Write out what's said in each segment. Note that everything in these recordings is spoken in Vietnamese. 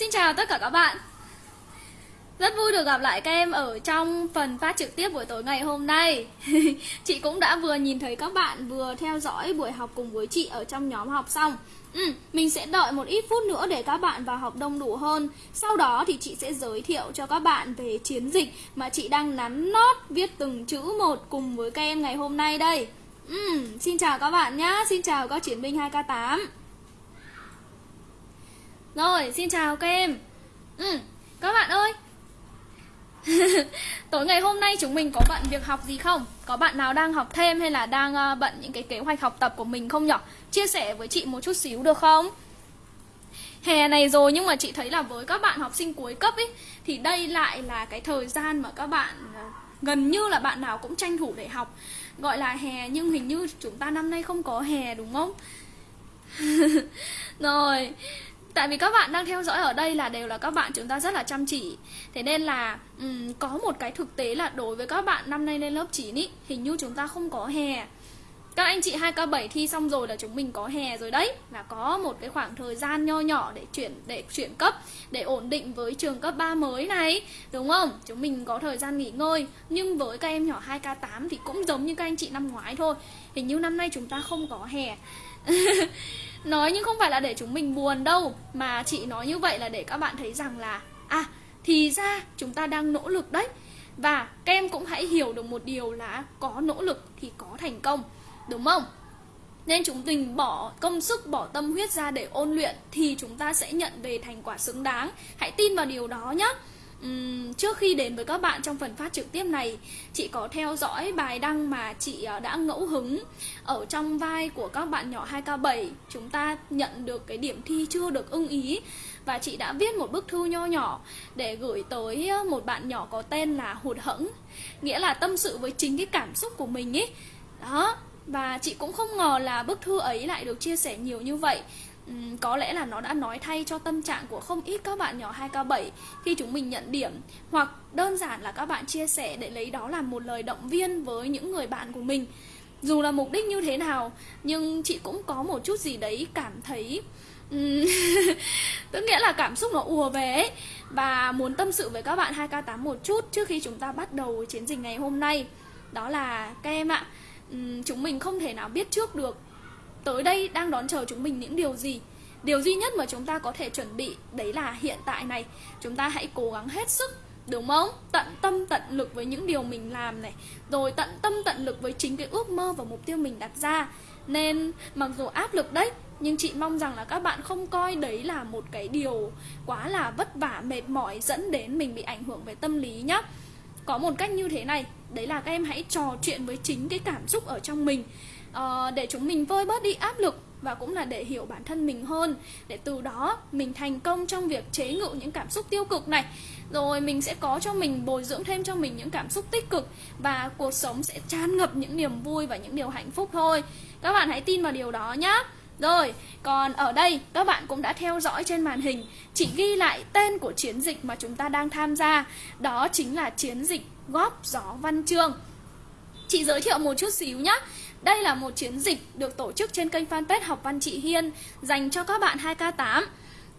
Xin chào tất cả các bạn. Rất vui được gặp lại các em ở trong phần phát trực tiếp buổi tối ngày hôm nay. Chị cũng đã vừa nhìn thấy các bạn vừa theo dõi buổi học cùng với chị ở trong nhóm học xong. Ừ, Mình sẽ đợi một ít phút nữa để các bạn vào học đông đủ hơn. Sau đó thì chị sẽ giới thiệu cho các bạn về chiến dịch mà chị đang nắn nót viết từng chữ một cùng với các em ngày hôm nay đây. Ừ, Xin chào các bạn nhé, xin chào các chiến binh 2K8 rồi, xin chào các em ừ, Các bạn ơi Tối ngày hôm nay chúng mình có bận việc học gì không? Có bạn nào đang học thêm hay là đang ờ, bận những cái kế hoạch học tập của mình không nhở Chia sẻ với chị một chút xíu được không? Hè này rồi nhưng mà chị thấy là với các bạn học sinh cuối cấp ấy Thì đây lại là cái thời gian mà các bạn ờ, gần như là bạn nào cũng tranh thủ để học Gọi là hè nhưng hình như chúng ta năm nay không có hè đúng không? rồi Tại vì các bạn đang theo dõi ở đây là đều là các bạn chúng ta rất là chăm chỉ. Thế nên là um, có một cái thực tế là đối với các bạn năm nay lên lớp 9 ý Hình như chúng ta không có hè. Các anh chị 2K7 thi xong rồi là chúng mình có hè rồi đấy. Là có một cái khoảng thời gian nho nhỏ để chuyển để chuyển cấp Để ổn định với trường cấp 3 mới này Đúng không? Chúng mình có thời gian nghỉ ngơi. Nhưng với các em nhỏ 2K8 thì cũng giống như các anh chị năm ngoái thôi. Hình như năm nay chúng ta không có hè. Nói nhưng không phải là để chúng mình buồn đâu Mà chị nói như vậy là để các bạn thấy rằng là À thì ra chúng ta đang nỗ lực đấy. Và các em cũng hãy hiểu được một điều là Có nỗ lực thì có thành công Đúng không? Nên chúng mình bỏ công sức, bỏ tâm huyết ra để ôn luyện Thì chúng ta sẽ nhận về thành quả xứng đáng. Hãy tin vào điều đó nhé Uhm, trước khi đến với các bạn trong phần phát trực tiếp này chị có theo dõi bài đăng mà chị ờ, đã ngẫu hứng ở trong vai của các bạn nhỏ 2K7 chúng ta nhận được cái điểm thi chưa được ưng ý và chị đã viết một bức thư nho nhỏ để gửi tới ờ, một bạn nhỏ có tên là hụt hẫng. Nghĩa là tâm sự với chính cái cảm xúc của mình ấy đó và chị cũng không ngờ là bức thư ấy lại được chia sẻ nhiều như vậy. Ừ, có lẽ là nó đã nói thay cho tâm trạng của không ít các bạn nhỏ 2K7 khi chúng mình nhận điểm. Hoặc đơn giản là các bạn chia sẻ để lấy đó làm một lời động viên với những người bạn của mình. Dù là mục đích như thế nào, nhưng chị cũng có một chút gì đấy cảm thấy ừ, tức nghĩa là cảm xúc nó ùa về ấy. Và muốn tâm sự với các bạn 2K8 một chút trước khi chúng ta bắt đầu chiến dịch ngày hôm nay. Đó là các em ạ ừ, chúng mình không thể nào biết trước được tới đây đang đón chờ chúng mình những điều gì? Điều duy nhất mà chúng ta có thể chuẩn bị đấy là hiện tại này. Chúng ta hãy cố gắng hết sức, đúng không? Tận tâm, tận lực với những điều mình làm này. Rồi tận tâm, tận lực với chính cái ước mơ và mục tiêu mình đặt ra. Nên mặc dù áp lực đấy, nhưng chị mong rằng là các bạn không coi đấy là một cái điều quá là vất vả, mệt mỏi, dẫn đến mình bị ảnh hưởng về tâm lý nhá. Có một cách như thế này, đấy là các em hãy trò chuyện với chính cái cảm xúc ở trong mình uh, để chúng mình vơi bớt đi áp lực và cũng là để hiểu bản thân mình hơn. Để từ đó mình thành công trong việc chế ngự những cảm xúc tiêu cực này. Rồi mình sẽ có cho mình bồi dưỡng thêm cho mình những cảm xúc tích cực và cuộc sống sẽ tràn ngập những niềm vui và những điều hạnh phúc thôi. Các bạn hãy tin vào điều đó nhé rồi, còn ở đây các bạn cũng đã theo dõi trên màn hình Chị ghi lại tên của chiến dịch mà chúng ta đang tham gia. Đó chính là chiến dịch góp gió văn chương. Chị giới thiệu một chút xíu nhé đây là một chiến dịch được tổ chức trên kênh fanpage Học Văn Chị Hiên dành cho các bạn 2K8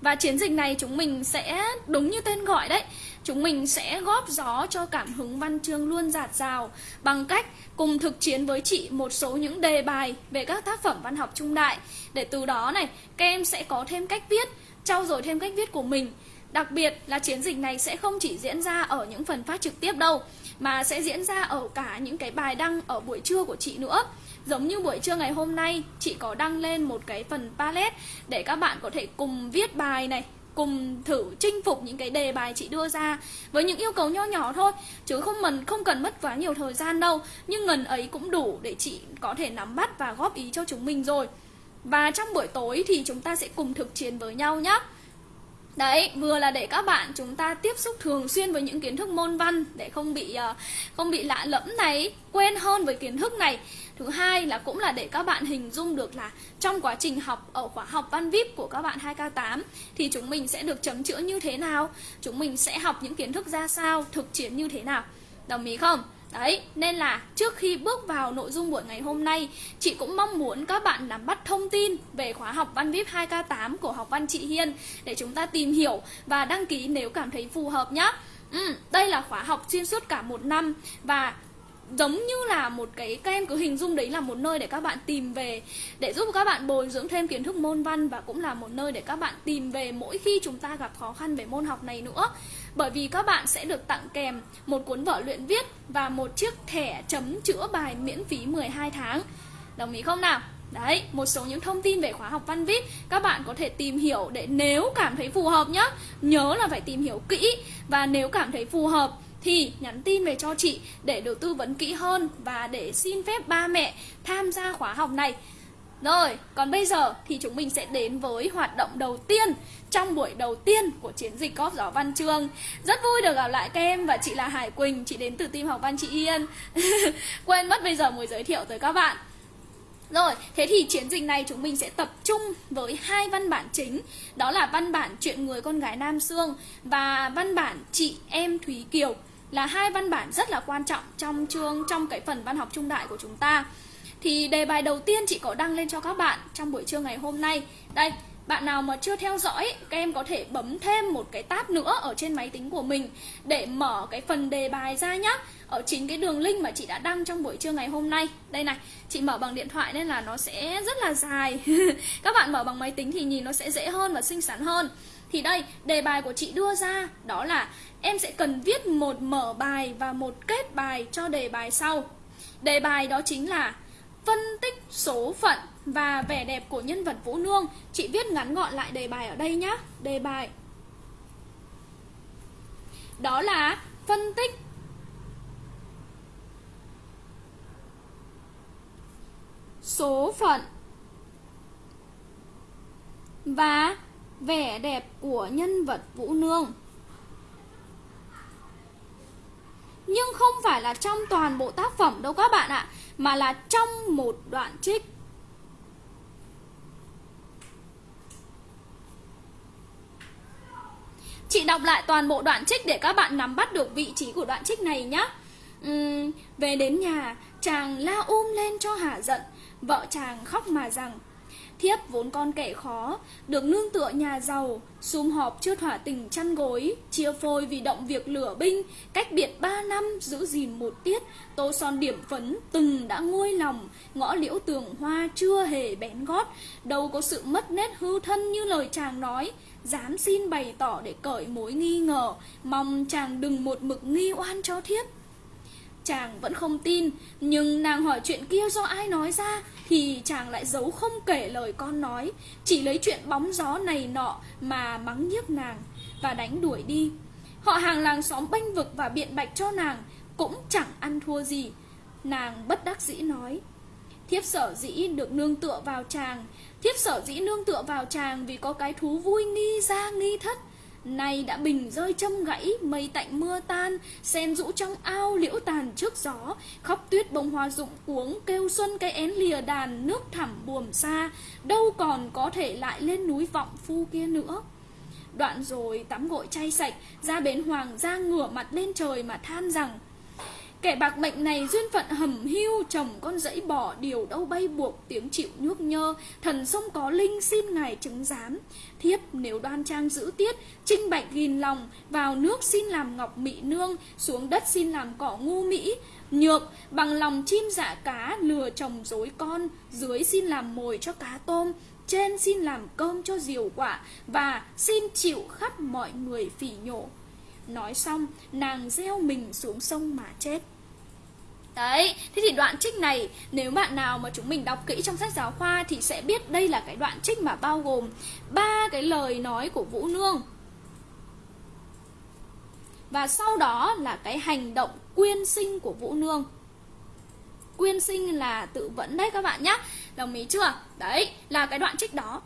và chiến dịch này chúng mình sẽ, đúng như tên gọi đấy Chúng mình sẽ góp gió cho cảm hứng văn chương luôn giạt rào Bằng cách cùng thực chiến với chị một số những đề bài về các tác phẩm văn học trung đại. Để từ đó này, các em sẽ có thêm cách viết, trau dồi thêm cách viết của mình. Đặc biệt là chiến dịch này sẽ không chỉ diễn ra ở những phần phát trực tiếp đâu Mà sẽ diễn ra ở cả những cái bài đăng ở buổi trưa của chị nữa. Giống như buổi trưa ngày hôm nay Chị có đăng lên một cái phần palette Để các bạn có thể cùng viết bài này cùng thử chinh phục những cái đề bài chị đưa ra với những yêu cầu nho nhỏ thôi. Chứ không mình không cần mất quá nhiều thời gian đâu nhưng ngần ấy cũng đủ để chị có thể nắm bắt và góp ý cho chúng mình rồi. Và trong buổi tối thì chúng ta sẽ cùng thực chiến với nhau nhé Đấy, vừa là để các bạn chúng ta tiếp xúc thường xuyên với những kiến thức môn văn để không bị ờ, không bị lạ lẫm này, quên hơn với kiến thức này. Thứ hai là cũng là để các bạn hình dung được là trong quá trình học ở khóa học văn VIP của các bạn 2K8 thì chúng mình sẽ được chấm chữa như thế nào, chúng mình sẽ học những kiến thức ra sao, thực chiến như thế nào. Đồng ý không? Đấy, nên là trước khi bước vào nội dung buổi ngày hôm nay, chị cũng mong muốn các bạn nắm bắt thông tin về khóa học Văn VIP 2K8 của học văn chị Hiên để chúng ta tìm hiểu và đăng ký nếu cảm thấy phù hợp nhé. Ừ, đây là khóa học xuyên suốt cả một năm và giống như là một cái các em cứ hình dung đấy là một nơi để các bạn tìm về để giúp các bạn bồi dưỡng thêm kiến thức môn văn và cũng là một nơi để các bạn tìm về mỗi khi chúng ta gặp khó khăn về môn học này nữa. Bởi vì các bạn sẽ được tặng kèm một cuốn vở luyện viết và một chiếc thẻ chấm chữa bài miễn phí 12 tháng. Đồng ý không nào? Đấy, một số những thông tin về khóa học văn viết các bạn có thể tìm hiểu để nếu cảm thấy phù hợp nhé Nhớ là phải tìm hiểu kỹ. Và nếu cảm thấy phù hợp thì nhắn tin về cho chị để được tư vấn kỹ hơn và để xin phép ba mẹ tham gia khóa học này. Rồi, còn bây giờ thì chúng mình sẽ đến với hoạt động đầu tiên trong buổi đầu tiên của chiến dịch cóp gió văn chương. Rất vui được gặp lại các em và chị là Hải Quỳnh, chị đến từ team học văn chị Yên. Quên mất bây giờ mới giới thiệu tới các bạn. Rồi, thế thì chiến dịch này chúng mình sẽ tập trung với hai văn bản chính Đó là văn bản Chuyện người con gái Nam Sương Và văn bản Chị em Thúy Kiều là hai văn bản rất là quan trọng trong chương trong cái phần văn học trung đại của chúng ta Thì đề bài đầu tiên chị có đăng lên cho các bạn trong buổi trưa ngày hôm nay Đây, bạn nào mà chưa theo dõi, các em có thể bấm thêm một cái tab nữa ở trên máy tính của mình để mở cái phần đề bài ra nhé. Ở chính cái đường link mà chị đã đăng trong buổi trưa ngày hôm nay. Đây này, chị mở bằng điện thoại nên là nó sẽ rất là dài. Các bạn mở bằng máy tính thì nhìn nó sẽ dễ hơn và xinh xắn hơn. Thì đây, đề bài của chị đưa ra đó là em sẽ cần viết một mở bài và một kết bài cho đề bài sau. Đề bài đó chính là phân tích số phận và vẻ đẹp của nhân vật Vũ Nương. Chị viết ngắn gọn lại đề bài ở đây nhá. Đề bài. Đó là phân tích số phận và vẻ đẹp của nhân vật Vũ Nương. Nhưng không phải là trong toàn bộ tác phẩm đâu các bạn ạ, mà là trong một đoạn trích. Chị đọc lại toàn bộ đoạn trích để các bạn nắm bắt được vị trí của đoạn trích này nhé. Uhm, về đến nhà, chàng la um lên cho hả giận, vợ chàng khóc mà rằng Thiếp vốn con kẻ khó, được nương tựa nhà giàu, sum họp chưa thỏa tình chăn gối, chia phôi vì động việc lửa binh, cách biệt ba năm giữ gìn một tiết, tô son điểm phấn từng đã nguôi lòng, ngõ liễu tường hoa chưa hề bén gót, đâu có sự mất nét hư thân như lời chàng nói, dám xin bày tỏ để cởi mối nghi ngờ, mong chàng đừng một mực nghi oan cho thiếp. Chàng vẫn không tin, nhưng nàng hỏi chuyện kia do ai nói ra thì chàng lại giấu không kể lời con nói, chỉ lấy chuyện bóng gió này nọ mà mắng nhiếc nàng và đánh đuổi đi. Họ hàng làng xóm bênh vực và biện bạch cho nàng cũng chẳng ăn thua gì. Nàng bất đắc dĩ nói, thiếp sở dĩ được nương tựa vào chàng, thiếp sở dĩ nương tựa vào chàng vì có cái thú vui nghi ra nghi thất, Nay đã bình rơi châm gãy, mây tạnh mưa tan, sen rũ trong ao liễu tàn trước gió, khóc tuyết bông hoa rụng cuống, kêu xuân cây én lìa đàn, nước thẳm buồm xa, đâu còn có thể lại lên núi vọng phu kia nữa. Đoạn rồi tắm gội chay sạch, ra bến hoàng ra ngửa mặt lên trời mà than rằng Kẻ bạc mệnh này duyên phận hầm hưu, Chồng con dẫy bỏ điều đâu bay buộc, Tiếng chịu nhuốc nhơ. Thần sông có linh xin ngài chứng giám. Thiếp, nếu đoan trang giữ tiết, Trinh bạch gìn lòng, Vào nước xin làm ngọc mị nương, Xuống đất xin làm cỏ ngu mỹ. Nhược, bằng lòng chim dạ cá, Lừa chồng dối con, Dưới xin làm mồi cho cá tôm, Trên xin làm cơm cho diều quả, Và xin chịu khắp mọi người phỉ nhổ. Nói xong, nàng gieo mình xuống sông mà chết. Đấy, thế thì đoạn trích này nếu bạn nào mà chúng mình đọc kỹ trong sách giáo khoa thì sẽ biết đây là cái đoạn trích mà bao gồm ba cái lời nói của Vũ Nương. Và sau đó là cái hành động quyên sinh của Vũ Nương. Quyên sinh là tự vẫn đấy các bạn nhé. Đồng ý chưa? Đấy, là cái đoạn trích đó.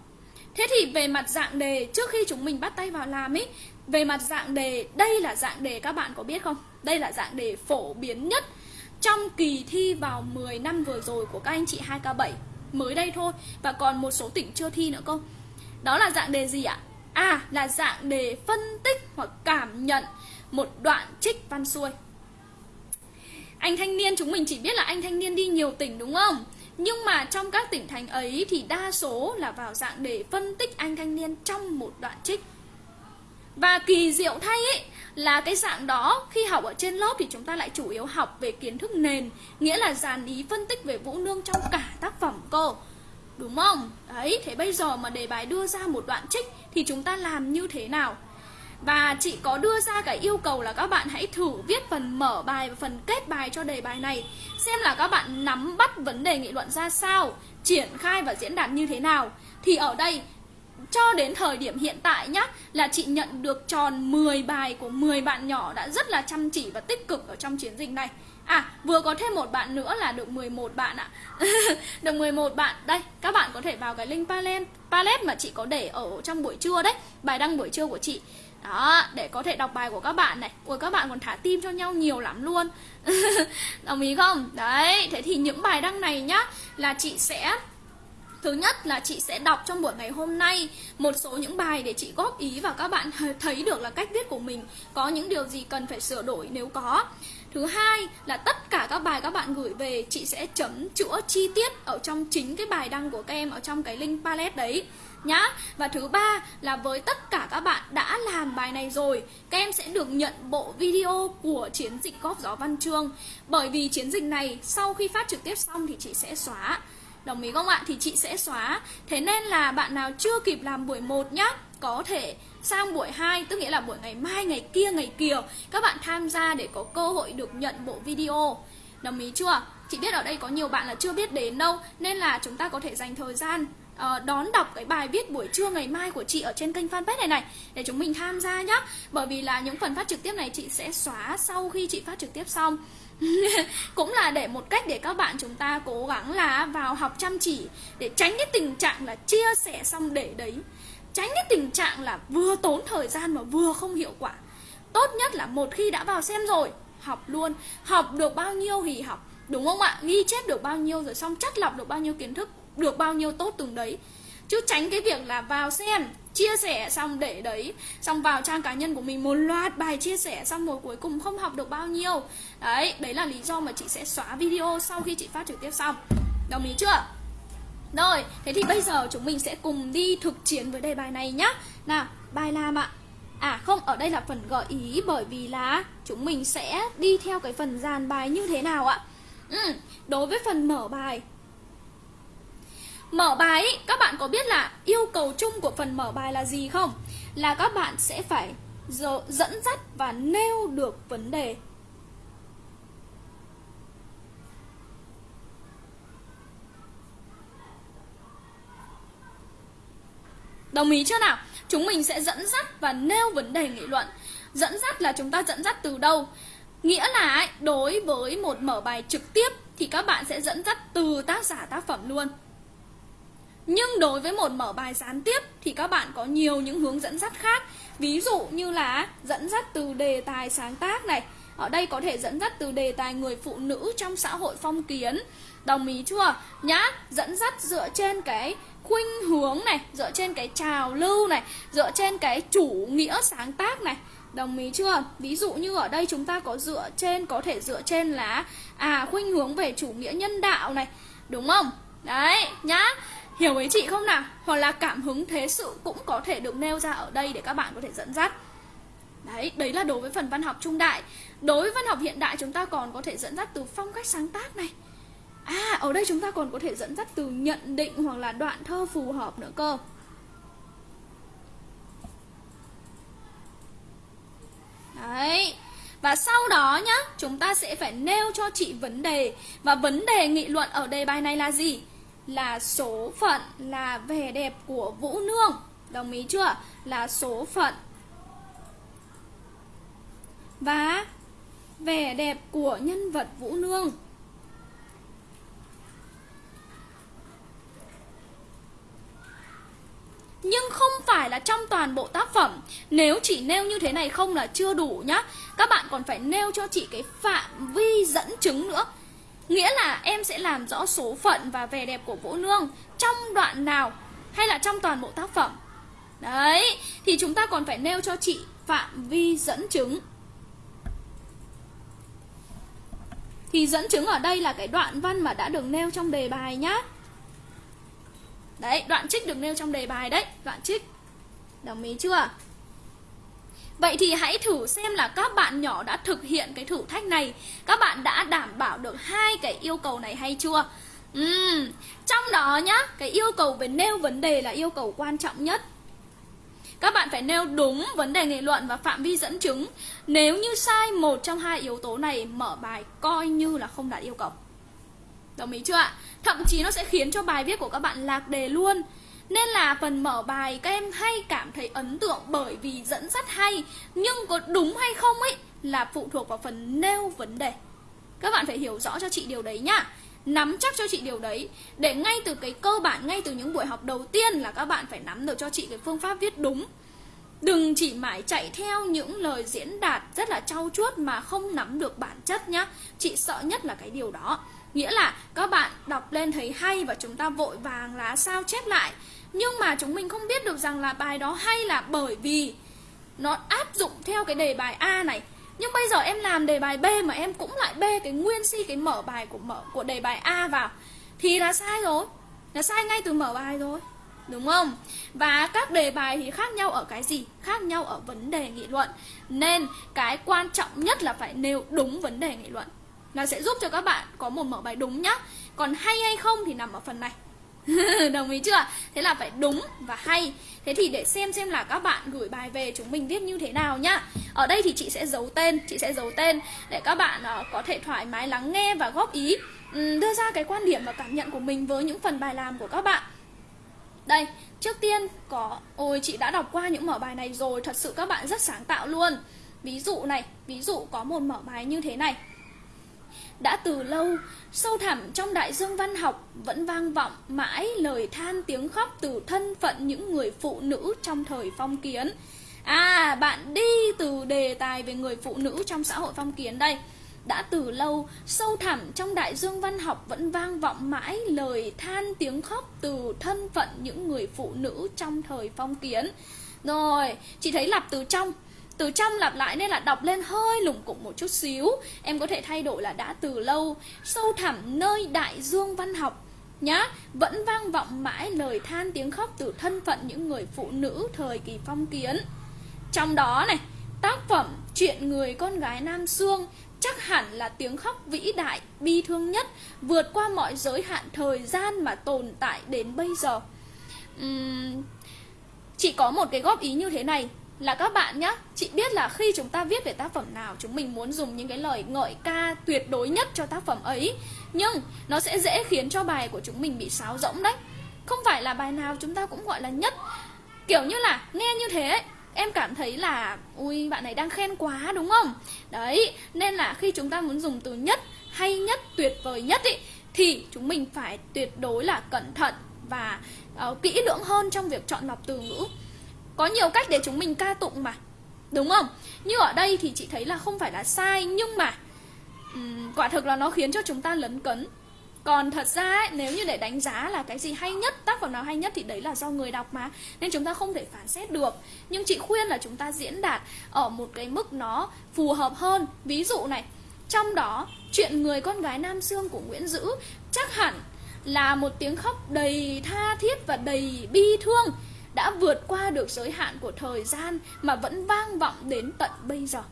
Thế thì về mặt dạng đề trước khi chúng mình bắt tay vào làm ấy về mặt dạng đề, đây là dạng đề các bạn có biết không? Đây là dạng đề phổ biến nhất trong kỳ thi vào 10 năm vừa rồi của các anh chị 2K7 Mới đây thôi Và còn một số tỉnh chưa thi nữa cơ. Đó là dạng đề gì ạ? À là dạng đề phân tích hoặc cảm nhận một đoạn trích văn xuôi. Anh thanh niên chúng mình chỉ biết là anh thanh niên đi nhiều tỉnh đúng không? Nhưng mà trong các tỉnh thành ấy thì đa số là vào dạng để phân tích anh thanh niên trong một đoạn trích và kỳ diệu thay ấy, là cái dạng đó, khi học ở trên lớp thì chúng ta lại chủ yếu học về kiến thức nền, nghĩa là dàn ý phân tích về vũ nương trong cả tác phẩm cô đúng không? Đấy, thế bây giờ mà đề bài đưa ra một đoạn trích thì chúng ta làm như thế nào? Và chị có đưa ra cái yêu cầu là các bạn hãy thử viết phần mở bài và phần kết bài cho đề bài này, Xem là các bạn nắm bắt vấn đề nghị luận ra sao, Triển khai và diễn đạt như thế nào. Thì ở đây cho đến thời điểm hiện tại nhá Là chị nhận được tròn 10 bài của 10 bạn nhỏ đã rất là chăm chỉ và tích cực ở trong chiến dịch này. À vừa có thêm một bạn nữa là được 11 bạn ạ. Được 11 bạn. Đây các bạn có thể vào cái link palette, palette mà chị có để ở trong buổi trưa đấy Bài đăng buổi trưa của chị. Đó để có thể đọc bài của các bạn này. Ủa các bạn còn thả tim cho nhau nhiều lắm luôn. Đồng ý không? Đấy thế thì những bài đăng này nhá là chị sẽ Thứ nhất là chị sẽ đọc trong buổi ngày hôm nay một số những bài để chị góp ý và các bạn thấy được là cách viết của mình có những điều gì cần phải sửa đổi nếu có. Thứ hai là tất cả các bài các bạn gửi về chị sẽ chấm chữa chi tiết ở trong chính cái bài đăng của các em ở trong cái link palette đấy nhá. Và thứ ba là với tất cả các bạn đã làm bài này rồi, các em sẽ được nhận bộ video của chiến dịch góp gió văn chương. Bởi vì chiến dịch này sau khi phát trực tiếp xong thì chị sẽ xóa. Đồng ý không ạ? Thì chị sẽ xóa. Thế nên là bạn nào chưa kịp làm buổi 1 nhá, có thể sang buổi 2 tức nghĩa là buổi ngày mai ngày kia ngày kia các bạn tham gia để có cơ hội được nhận bộ video. Đồng ý chưa? Chị biết ở đây có nhiều bạn là chưa biết đến đâu nên là chúng ta có thể dành thời gian uh, đón đọc cái bài viết buổi trưa ngày mai của chị ở trên kênh fanpage này này để chúng mình tham gia nhá bởi vì là những phần phát trực tiếp này chị sẽ xóa sau khi chị phát trực tiếp xong cũng là để một cách để các bạn chúng ta cố gắng là vào học chăm chỉ, để tránh cái tình trạng là chia sẻ xong để đấy. Tránh cái tình trạng là vừa tốn thời gian mà vừa không hiệu quả. Tốt nhất là một khi đã vào xem rồi, học luôn. Học được bao nhiêu thì học, đúng không ạ? Ghi chép được bao nhiêu rồi xong, chất lọc được bao nhiêu kiến thức, được bao nhiêu tốt từng đấy. Chứ tránh cái việc là vào xem chia sẻ xong để đấy xong vào trang cá nhân của mình một loạt bài chia sẻ xong rồi cuối cùng không học được bao nhiêu. Đấy đấy là lý do mà chị sẽ xóa video sau khi chị phát trực tiếp xong. Đồng ý chưa? Rồi thế thì bây giờ chúng mình sẽ cùng đi thực chiến với đề bài này nhá. Nào bài làm ạ. À không, ở đây là phần gợi ý bởi vì là chúng mình sẽ đi theo cái phần dàn bài như thế nào ạ? Ừ, đối với phần mở bài Mở bài các bạn có biết là yêu cầu chung của phần mở bài là gì không? Là các bạn sẽ phải dẫn dắt và nêu được vấn đề Đồng ý chưa nào? Chúng mình sẽ dẫn dắt và nêu vấn đề nghị luận Dẫn dắt là chúng ta dẫn dắt từ đâu? Nghĩa là đối với một mở bài trực tiếp thì các bạn sẽ dẫn dắt từ tác giả tác phẩm luôn nhưng đối với một mở bài gián tiếp thì các bạn có nhiều những hướng dẫn dắt khác Ví dụ như là dẫn dắt từ đề tài sáng tác này Ở đây có thể dẫn dắt từ đề tài người phụ nữ trong xã hội phong kiến Đồng ý chưa? Nhá, dẫn dắt dựa trên cái khuynh hướng này Dựa trên cái trào lưu này Dựa trên cái chủ nghĩa sáng tác này Đồng ý chưa? Ví dụ như ở đây chúng ta có dựa trên Có thể dựa trên là À khuynh hướng về chủ nghĩa nhân đạo này Đúng không? Đấy, nhá Hiểu ý chị không nào? Hoặc là cảm hứng thế sự cũng có thể được nêu ra ở đây để các bạn có thể dẫn dắt. Đấy, đấy là đối với phần văn học trung đại. Đối với văn học hiện đại chúng ta còn có thể dẫn dắt từ phong cách sáng tác này. À, ở đây chúng ta còn có thể dẫn dắt từ nhận định hoặc là đoạn thơ phù hợp nữa cơ. Đấy Và sau đó nhá, chúng ta sẽ phải nêu cho chị vấn đề. Và vấn đề nghị luận ở đề bài này là gì? Là số phận là vẻ đẹp của Vũ Nương. Đồng ý chưa? Là số phận. Và vẻ đẹp của nhân vật Vũ Nương. Nhưng không phải là trong toàn bộ tác phẩm. Nếu chỉ nêu như thế này không là chưa đủ nhá. Các bạn còn phải nêu cho chị cái phạm vi dẫn chứng nữa. Nghĩa là em sẽ làm rõ số phận và vẻ đẹp của Vũ Nương trong đoạn nào hay là trong toàn bộ tác phẩm. Đấy, thì chúng ta còn phải nêu cho chị phạm vi dẫn chứng. Thì dẫn chứng ở đây là cái đoạn văn mà đã được nêu trong đề bài nhá Đấy, đoạn trích được nêu trong đề bài đấy Đoạn trích Đồng ý chưa? Vậy thì hãy thử xem là các bạn nhỏ đã thực hiện cái thử thách này. Các bạn đã đảm bảo được hai cái yêu cầu này hay chưa? Uhm, trong đó nhá, cái yêu cầu về nêu vấn đề là yêu cầu quan trọng nhất. Các bạn phải nêu đúng vấn đề nghị luận và phạm vi dẫn chứng. Nếu như sai một trong hai yếu tố này Mở bài coi như là không đạt yêu cầu. Đồng ý chưa ạ? Thậm chí nó sẽ khiến cho bài viết của các bạn lạc đề luôn. Nên là phần mở bài các em hay cảm thấy ấn tượng bởi vì dẫn dắt hay Nhưng có đúng hay không ấy là phụ thuộc vào phần nêu vấn đề. Các bạn phải hiểu rõ cho chị điều đấy nhá. Nắm chắc cho chị điều đấy Để ngay từ cái cơ bản, ngay từ những buổi học đầu tiên là các bạn phải nắm được cho chị cái phương pháp viết đúng. Đừng chỉ mãi chạy theo những lời diễn đạt rất là trau chuốt mà không nắm được bản chất nhá. Chị sợ nhất là cái điều đó. Nghĩa là các bạn đọc lên thấy hay và chúng ta vội vàng là sao chép lại. Nhưng mà chúng mình không biết được rằng là bài đó hay là bởi vì Nó áp dụng theo cái đề bài A này. Nhưng bây giờ em làm đề bài B mà em cũng lại B cái nguyên si, cái mở bài của mở, của đề bài A vào. Thì là sai rồi. Là sai ngay từ mở bài rồi. Đúng không? Và các đề bài thì khác nhau ở cái gì? Khác nhau ở vấn đề nghị luận. Nên cái quan trọng nhất là phải nêu đúng vấn đề nghị luận. Là sẽ giúp cho các bạn có một mở bài đúng nhá. Còn hay hay không thì nằm ở phần này. Đồng ý chưa? Thế là phải đúng và hay. Thế thì để xem xem là các bạn gửi bài về chúng mình viết như thế nào nhá. Ở đây thì chị sẽ giấu tên Chị sẽ giấu tên để các bạn uh, có thể thoải mái lắng nghe và góp ý. Um, Đưa ra cái quan điểm và cảm nhận của mình với những phần bài làm của các bạn. Đây, trước tiên có Ôi chị đã đọc qua những mở bài này rồi Thật sự các bạn rất sáng tạo luôn. Ví dụ này, ví dụ có một mở bài như thế này đã từ lâu, sâu thẳm trong đại dương văn học vẫn vang vọng mãi lời than tiếng khóc từ thân phận những người phụ nữ trong thời phong kiến. À, bạn đi từ đề tài về người phụ nữ trong xã hội phong kiến đây. Đã từ lâu, sâu thẳm trong đại dương văn học vẫn vang vọng mãi lời than tiếng khóc từ thân phận những người phụ nữ trong thời phong kiến. Rồi, chị thấy lặp từ trong từ trong lặp lại nên là đọc lên hơi lủng củng một chút xíu. Em có thể thay đổi là đã từ lâu Sâu thẳm nơi đại dương văn học. Nhá Vẫn vang vọng mãi lời than tiếng khóc từ thân phận những người phụ nữ thời kỳ phong kiến. Trong đó này Tác phẩm Chuyện người con gái Nam xương chắc hẳn là tiếng khóc vĩ đại, bi thương nhất, vượt qua mọi giới hạn thời gian mà tồn tại đến bây giờ. Uhm, chỉ có một cái góp ý như thế này là các bạn nhé Chị biết là khi chúng ta viết về tác phẩm nào Chúng mình muốn dùng những cái lời ngợi ca tuyệt đối nhất cho tác phẩm ấy. Nhưng nó sẽ dễ khiến cho bài của chúng mình bị sáo rỗng đấy. Không phải là bài nào chúng ta cũng gọi là nhất. Kiểu như là nghe như thế ấy, em cảm thấy là ui bạn này đang khen quá đúng không? Đấy nên là khi chúng ta muốn dùng từ nhất hay nhất tuyệt vời nhất ý thì chúng mình phải tuyệt đối là cẩn thận và uh, kỹ lưỡng hơn trong việc chọn lọc từ ngữ có nhiều cách để chúng mình ca tụng mà. Đúng không? Như ở đây thì chị thấy là không phải là sai nhưng mà um, quả thực là nó khiến cho chúng ta lấn cấn. Còn thật ra ấy, nếu như để đánh giá là cái gì hay nhất tác phẩm nào hay nhất thì đấy là do người đọc mà nên chúng ta không thể phán xét được. Nhưng chị khuyên là chúng ta diễn đạt ở một cái mức nó phù hợp hơn. Ví dụ này trong đó chuyện người con gái nam xương của nguyễn dữ chắc hẳn là một tiếng khóc đầy tha thiết và đầy bi thương đã vượt qua được giới hạn của thời gian mà vẫn vang vọng đến tận bây giờ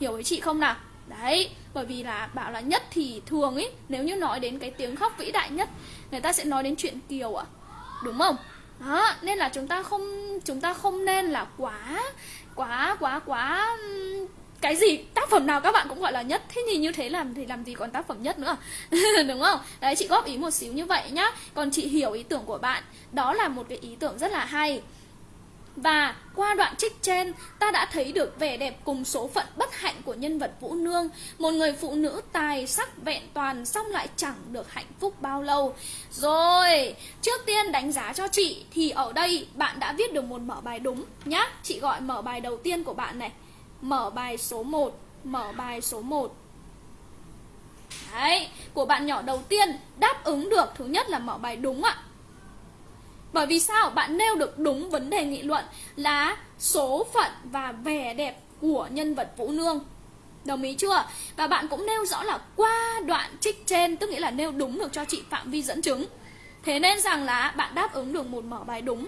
hiểu với chị không nào Đấy, bởi vì là bảo là nhất thì thường ấy Nếu như nói đến cái tiếng khóc vĩ đại nhất Người ta sẽ nói đến chuyện Kiều ạ à? Đúng không? Đó, nên là chúng ta không chúng ta không nên là quá quá quá quá cái gì? Tác phẩm nào các bạn cũng gọi là nhất. Thế thì như thế làm thì làm gì còn tác phẩm nhất nữa? Đúng không? Đấy chị góp ý một xíu như vậy nhá. Còn chị hiểu ý tưởng của bạn. Đó là một cái ý tưởng rất là hay. Và qua đoạn trích trên, ta đã thấy được vẻ đẹp cùng số phận bất hạnh của nhân vật Vũ Nương, một người phụ nữ tài sắc vẹn toàn xong lại chẳng được hạnh phúc bao lâu. Rồi, trước tiên đánh giá cho chị thì ở đây bạn đã viết được một mở bài đúng nhá. Chị gọi mở bài đầu tiên của bạn này. Mở bài số 1, mở bài số 1. Đấy, của bạn nhỏ đầu tiên đáp ứng được thứ nhất là mở bài đúng ạ. Bởi vì sao? Bạn nêu được đúng vấn đề nghị luận là số phận và vẻ đẹp của nhân vật Vũ Nương. Đồng ý chưa? Và bạn cũng nêu rõ là qua đoạn trích trên Tức nghĩa là nêu đúng được cho chị phạm vi dẫn chứng Thế nên rằng là bạn đáp ứng được một mở bài đúng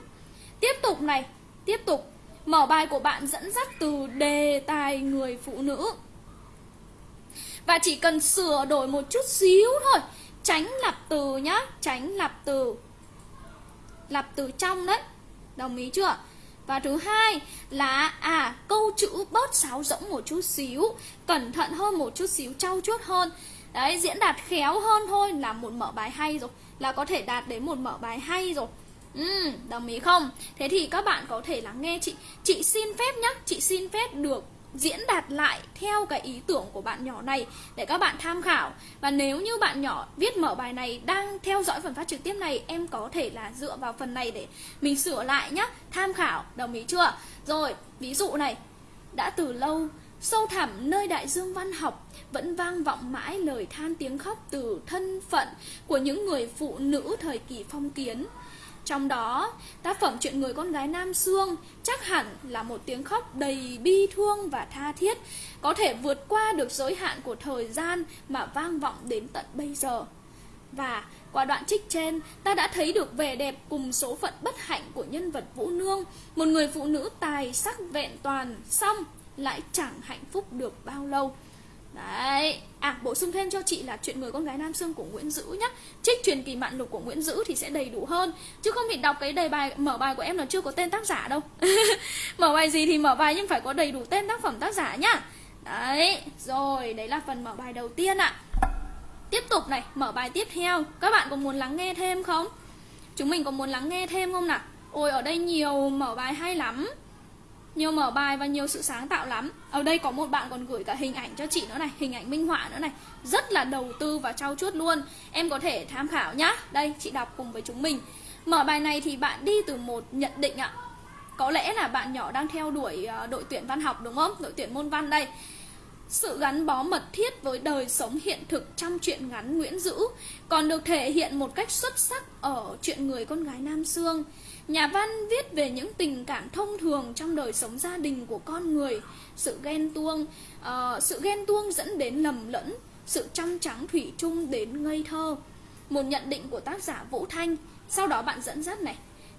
Tiếp tục này Tiếp tục Mở bài của bạn dẫn dắt từ đề tài người phụ nữ. Và chỉ cần sửa đổi một chút xíu thôi. Tránh lặp từ nhá Tránh lặp từ. Lặp từ trong đấy. Đồng ý chưa? Và thứ hai là à câu chữ bớt sáo rỗng một chút xíu. Cẩn thận hơn một chút xíu, trau chuốt hơn. Đấy, diễn đạt khéo hơn thôi là một mở bài hay rồi. Là có thể đạt đến một mở bài hay rồi. Ừ, đồng ý không? Thế thì các bạn có thể lắng nghe chị. Chị xin phép nhá, chị xin phép được diễn đạt lại theo cái ý tưởng của bạn nhỏ này để các bạn tham khảo. Và nếu như bạn nhỏ viết mở bài này đang theo dõi phần phát trực tiếp này em có thể là dựa vào phần này để mình sửa lại nhá. Tham khảo đồng ý chưa? Rồi ví dụ này. Đã từ lâu sâu thẳm nơi đại dương văn học vẫn vang vọng mãi lời than tiếng khóc từ thân phận của những người phụ nữ thời kỳ phong kiến trong đó, tác phẩm Chuyện người con gái Nam xương chắc hẳn là một tiếng khóc đầy bi thương và tha thiết, có thể vượt qua được giới hạn của thời gian mà vang vọng đến tận bây giờ. Và qua đoạn trích trên, ta đã thấy được vẻ đẹp cùng số phận bất hạnh của nhân vật Vũ Nương, một người phụ nữ tài sắc vẹn toàn, xong lại chẳng hạnh phúc được bao lâu. Đấy, à bổ sung thêm cho chị là chuyện người con gái Nam Sương của Nguyễn Dữ nhá. Trích truyền kỳ mạn lục của Nguyễn Dữ thì sẽ đầy đủ hơn. Chứ không thì đọc cái đề bài, mở bài của em là chưa có tên tác giả đâu. Mở bài gì thì mở bài nhưng phải có đầy đủ tên tác phẩm tác giả nhá. Đấy, rồi, đấy là phần mở bài đầu tiên ạ. Tiếp tục này, mở bài tiếp theo. Các bạn có muốn lắng nghe thêm không? Chúng mình có muốn lắng nghe thêm không nào? Ôi, ở đây nhiều mở bài hay lắm nhiều mở bài và nhiều sự sáng tạo lắm. Ở đây có một bạn còn gửi cả hình ảnh cho chị nữa này, Hình ảnh minh họa nữa này. Rất là đầu tư và trau chuốt luôn. Em có thể tham khảo nhá. Đây, chị đọc cùng với chúng mình. Mở bài này thì bạn đi từ một nhận định ạ. Có lẽ là bạn nhỏ đang theo đuổi ờ, đội tuyển văn học đúng không? Đội tuyển môn văn đây. Sự gắn bó mật thiết với đời sống hiện thực trong truyện ngắn Nguyễn Dữ còn được thể hiện một cách xuất sắc ở chuyện người con gái Nam Sương. Nhà văn viết về những tình cảm thông thường trong đời sống gia đình của con người, sự ghen tuông, uh, sự ghen tuông dẫn đến lầm lẫn, sự trong trắng thủy chung đến ngây thơ. Một nhận định của tác giả Vũ Thanh, sau đó bạn dẫn dắt này.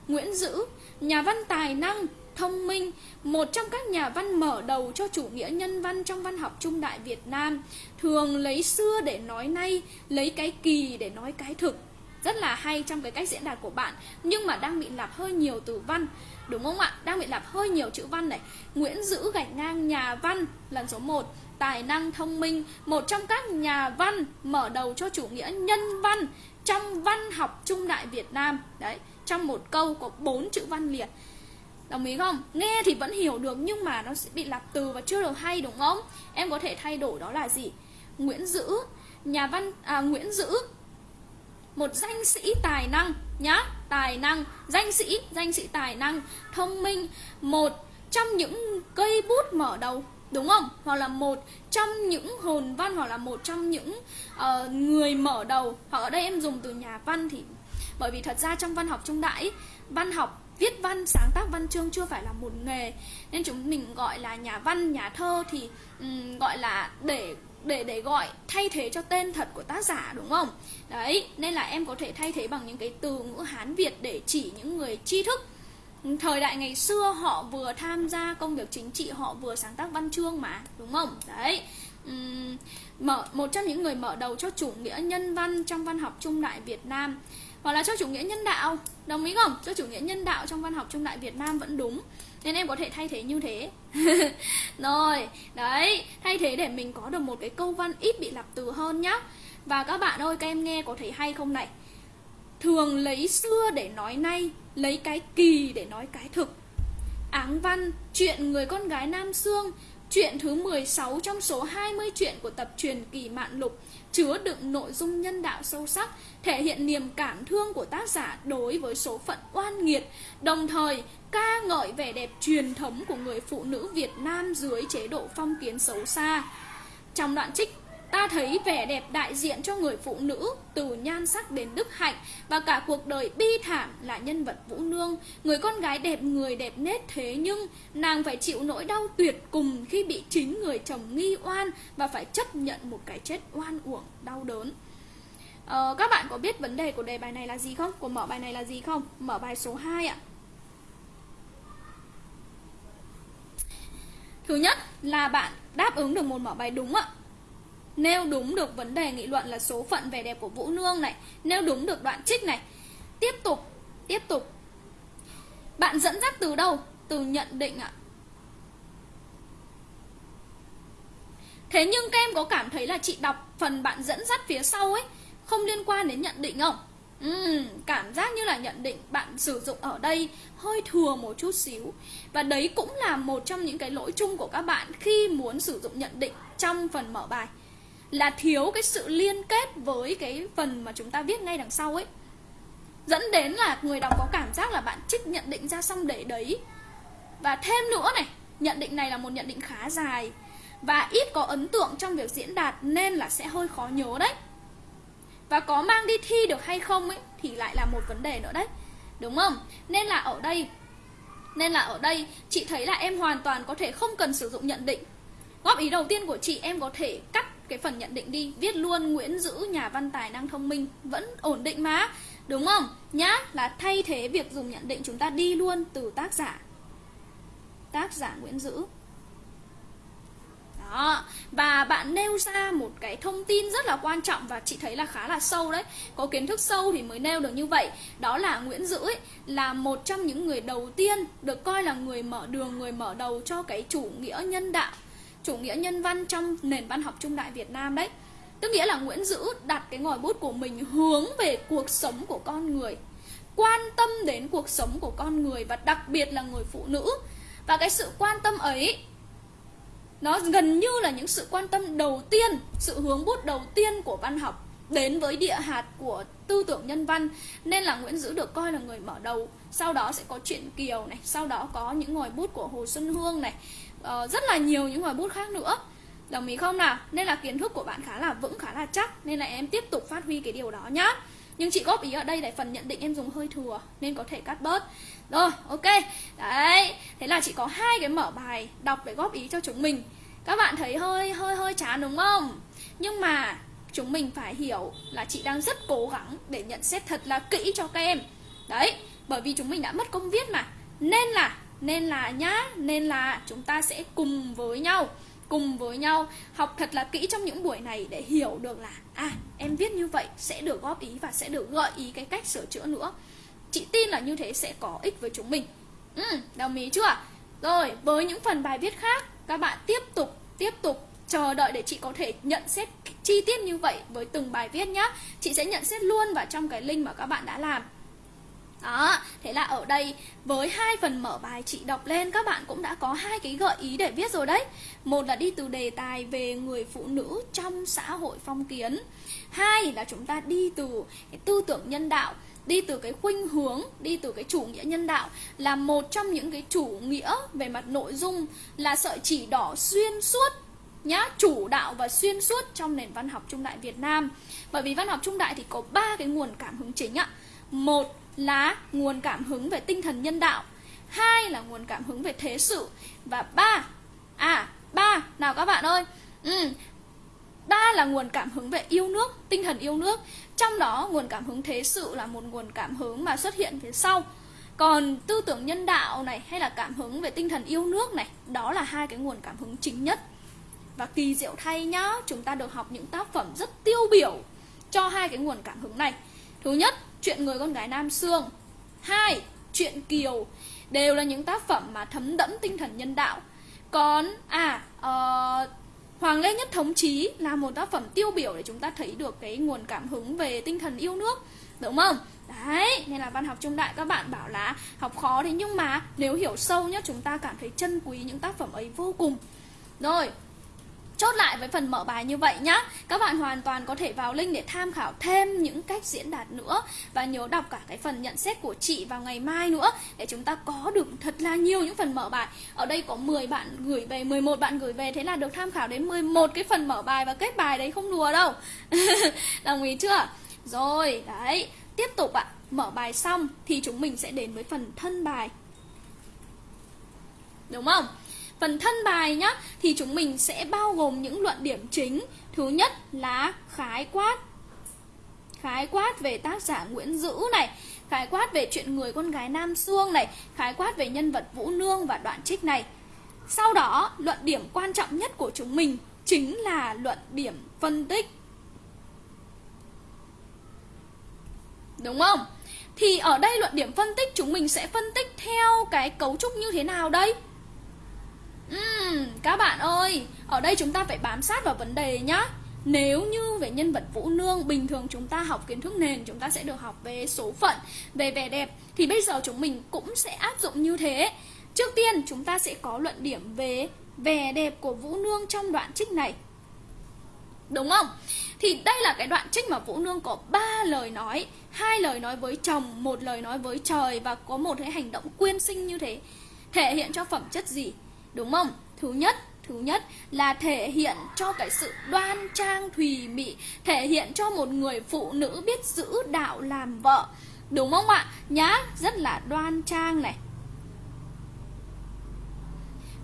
Nguyễn Dữ, nhà văn tài năng, thông minh, một trong các nhà văn mở đầu cho chủ nghĩa nhân văn trong văn học trung đại Việt Nam, thường lấy xưa để nói nay, lấy cái kỳ để nói cái thực rất là hay trong cái cách diễn đạt của bạn nhưng mà đang bị lặp hơi nhiều từ văn đúng không ạ đang bị lặp hơi nhiều chữ văn này Nguyễn Dữ gạch ngang nhà văn lần số 1 tài năng thông minh một trong các nhà văn mở đầu cho chủ nghĩa nhân văn trong văn học trung đại Việt Nam đấy trong một câu có bốn chữ văn liệt Đồng ý không? Nghe thì vẫn hiểu được nhưng mà nó sẽ bị lặp từ và chưa được hay đúng không? Em có thể thay đổi đó là gì? Nguyễn Dữ, nhà văn à, Nguyễn Dữ một danh sĩ tài năng nhá tài năng danh sĩ danh sĩ tài năng thông minh một trong những cây bút mở đầu đúng không? Hoặc là một trong những hồn văn hoặc là một trong những uh, người mở đầu. Hoặc ở đây em dùng từ nhà văn thì bởi vì thật ra trong văn học trung đại văn học viết văn sáng tác văn chương chưa phải là một nghề. Nên chúng mình gọi là nhà văn nhà thơ thì um, gọi là để để để gọi thay thế cho tên thật của tác giả đúng không? Đấy, nên là em có thể thay thế bằng những cái từ ngữ Hán Việt để chỉ những người tri thức. Thời đại ngày xưa họ vừa tham gia công việc chính trị, họ vừa sáng tác văn chương mà, đúng không? Đấy. Uhm, mở một trong những người mở đầu cho chủ nghĩa nhân văn trong văn học trung đại Việt Nam hoặc là cho chủ nghĩa nhân đạo đồng ý không cho chủ nghĩa nhân đạo trong văn học trung đại Việt Nam vẫn đúng nên em có thể thay thế như thế. Rồi, đấy, thay thế để mình có được một cái câu văn ít bị lặp từ hơn nhá. Và các bạn ơi, các em nghe có thấy hay không này? Thường lấy xưa để nói nay, lấy cái kỳ để nói cái thực. Áng văn, chuyện người con gái nam xương Chuyện thứ 16 trong số 20 chuyện của tập truyền kỳ mạn lục chứa đựng nội dung nhân đạo sâu sắc, thể hiện niềm cảm thương của tác giả đối với số phận oan nghiệt, đồng thời ca ngợi vẻ đẹp truyền thống của người phụ nữ Việt Nam dưới chế độ phong kiến xấu xa. Trong đoạn trích Ta thấy vẻ đẹp đại diện cho người phụ nữ Từ nhan sắc đến đức hạnh Và cả cuộc đời bi thảm là nhân vật Vũ Nương Người con gái đẹp người đẹp nết thế nhưng Nàng phải chịu nỗi đau tuyệt cùng Khi bị chính người chồng nghi oan Và phải chấp nhận một cái chết oan uổng đau đớn ờ, Các bạn có biết vấn đề của đề bài này là gì không? Của mở bài này là gì không? Mở bài số 2 ạ Thứ nhất là bạn đáp ứng được một mở bài đúng ạ Nêu đúng được vấn đề nghị luận là số phận vẻ đẹp của Vũ Nương này. Nêu đúng được đoạn trích này. Tiếp tục, tiếp tục. Bạn dẫn dắt từ đâu? Từ nhận định ạ. Thế nhưng các em có cảm thấy là chị đọc phần bạn dẫn dắt phía sau ấy Không liên quan đến nhận định không? Uhm, cảm giác như là nhận định bạn sử dụng ở đây hơi thừa một chút xíu. Và đấy cũng là một trong những cái lỗi chung của các bạn khi muốn sử dụng nhận định trong phần mở bài là thiếu cái sự liên kết với cái phần mà chúng ta viết ngay đằng sau ấy. Dẫn đến là người đọc có cảm giác là bạn trích nhận định ra xong để đấy. Và thêm nữa này, nhận định này là một nhận định khá dài. Và ít có ấn tượng trong việc diễn đạt nên là sẽ hơi khó nhớ đấy. Và có mang đi thi được hay không ấy, thì lại là một vấn đề nữa đấy. Đúng không? Nên là ở đây, nên là ở đây, chị thấy là em hoàn toàn có thể không cần sử dụng nhận định. Góp ý đầu tiên của chị, em có thể cắt cái phần nhận định đi viết luôn Nguyễn Dữ nhà văn tài năng thông minh vẫn ổn định mà đúng không? Nhá là thay thế việc dùng nhận định chúng ta đi luôn từ tác giả. Tác giả Nguyễn Dữ. Đó và bạn nêu ra một cái thông tin rất là quan trọng và chị thấy là khá là sâu đấy. Có kiến thức sâu thì mới nêu được như vậy. Đó là Nguyễn Dữ ấy, là một trong những người đầu tiên được coi là người mở đường người mở đầu cho cái chủ nghĩa nhân đạo chủ nghĩa nhân văn trong nền văn học trung đại Việt Nam đấy. Tức nghĩa là Nguyễn Dữ đặt cái ngòi bút của mình hướng về cuộc sống của con người, Quan tâm đến cuộc sống của con người và đặc biệt là người phụ nữ. Và cái sự quan tâm ấy, Nó gần như là những sự quan tâm đầu tiên, Sự hướng bút đầu tiên của văn học Đến với địa hạt của tư tưởng nhân văn. Nên là Nguyễn Dữ được coi là người mở đầu. Sau đó sẽ có chuyện Kiều này, Sau đó có những ngòi bút của Hồ Xuân Hương này uh, rất là nhiều những ngòi bút khác nữa. Đồng ý không nào? Nên là kiến thức của bạn khá là vững khá là chắc nên là em tiếp tục phát huy cái điều đó nhá. Nhưng chị góp ý ở đây để phần nhận định em dùng hơi thừa nên có thể cắt bớt. Rồi ok. Đấy thế là chị có hai cái mở bài đọc để góp ý cho chúng mình. Các bạn thấy hơi hơi hơi chán đúng không? Nhưng mà chúng mình phải hiểu là chị đang rất cố gắng để nhận xét thật là kỹ cho các em. Đấy bởi vì chúng mình đã mất công viết mà. Nên là nên là nhá nên là chúng ta sẽ cùng với nhau cùng với nhau học thật là kỹ trong những buổi này để hiểu được là à em viết như vậy sẽ được góp ý và sẽ được gợi ý cái cách sửa chữa nữa. Chị tin là như thế sẽ có ích với chúng mình. Ừ, đồng ý chưa? Rồi với những phần bài viết khác các bạn tiếp tục tiếp tục chờ đợi để chị có thể nhận xét chi tiết như vậy với từng bài viết nhá. Chị sẽ nhận xét luôn vào trong cái link mà các bạn đã làm đó, thế là ở đây với hai phần mở bài chị đọc lên các bạn cũng đã có hai cái gợi ý để viết rồi đấy. Một là đi từ đề tài về người phụ nữ trong xã hội phong kiến. Hai là chúng ta đi từ cái tư tưởng nhân đạo, đi từ cái khuynh hướng, đi từ cái chủ nghĩa nhân đạo là một trong những cái chủ nghĩa về mặt nội dung là sợi chỉ đỏ xuyên suốt nhá chủ đạo và xuyên suốt trong nền văn học trung đại Việt Nam bởi vì văn học trung đại thì có ba cái nguồn cảm hứng chính ạ một là nguồn cảm hứng về tinh thần nhân đạo hai là nguồn cảm hứng về thế sự và ba à ba nào các bạn ơi ừ, ba là nguồn cảm hứng về yêu nước tinh thần yêu nước. Trong đó nguồn cảm hứng thế sự là một nguồn cảm hứng mà xuất hiện phía sau. Còn tư tưởng nhân đạo này hay là cảm hứng về tinh thần yêu nước này đó là hai cái nguồn cảm hứng chính nhất. Và kỳ diệu thay nhá chúng ta được học những tác phẩm rất tiêu biểu cho hai cái nguồn cảm hứng này. Thứ nhất chuyện người con gái Nam Sương. Hai chuyện Kiều đều là những tác phẩm mà thấm đẫm tinh thần nhân đạo. Còn à uh, Hoàng Lê Nhất Thống Chí là một tác phẩm tiêu biểu để chúng ta thấy được cái nguồn cảm hứng về tinh thần yêu nước đúng không? Đấy nên là văn học trung đại các bạn bảo là học khó thế nhưng mà nếu hiểu sâu nhất chúng ta cảm thấy trân quý những tác phẩm ấy vô cùng. Rồi chốt lại với phần mở bài như vậy nhá. Các bạn hoàn toàn có thể vào link để tham khảo thêm những cách diễn đạt nữa Và nhớ đọc cả cái phần nhận xét của chị vào ngày mai nữa Để chúng ta có được thật là nhiều những phần mở bài. Ở đây có 10 bạn gửi về, 11 bạn gửi về Thế là được tham khảo đến 11 cái phần mở bài và kết bài đấy không đùa đâu. Đồng ý chưa? Rồi, đấy. Tiếp tục ạ, mở bài xong thì chúng mình sẽ đến với phần thân bài. Đúng không? Phần thân bài nhá thì chúng mình sẽ bao gồm những luận điểm chính. Thứ nhất là khái quát. Khái quát về tác giả Nguyễn Dữ này, khái quát về chuyện người con gái Nam Xương này, khái quát về nhân vật Vũ Nương và đoạn trích này. Sau đó, luận điểm quan trọng nhất của chúng mình chính là luận điểm phân tích. Đúng không? Thì ở đây luận điểm phân tích chúng mình sẽ phân tích theo cái cấu trúc như thế nào đây? Uhm, các bạn ơi, ở đây chúng ta phải bám sát vào vấn đề nhá. Nếu như về nhân vật Vũ Nương Bình thường chúng ta học kiến thức nền Chúng ta sẽ được học về số phận Về vẻ đẹp Thì bây giờ chúng mình cũng sẽ áp dụng như thế Trước tiên chúng ta sẽ có luận điểm về Vẻ đẹp của Vũ Nương trong đoạn trích này Đúng không? Thì đây là cái đoạn trích mà Vũ Nương có ba lời nói hai lời nói với chồng Một lời nói với trời Và có một cái hành động quyên sinh như thế Thể hiện cho phẩm chất gì? Đúng không? Thứ nhất, thứ nhất là thể hiện cho cái sự đoan trang thùy mị, thể hiện cho một người phụ nữ biết giữ đạo làm vợ. Đúng không ạ? Nhá, rất là đoan trang này.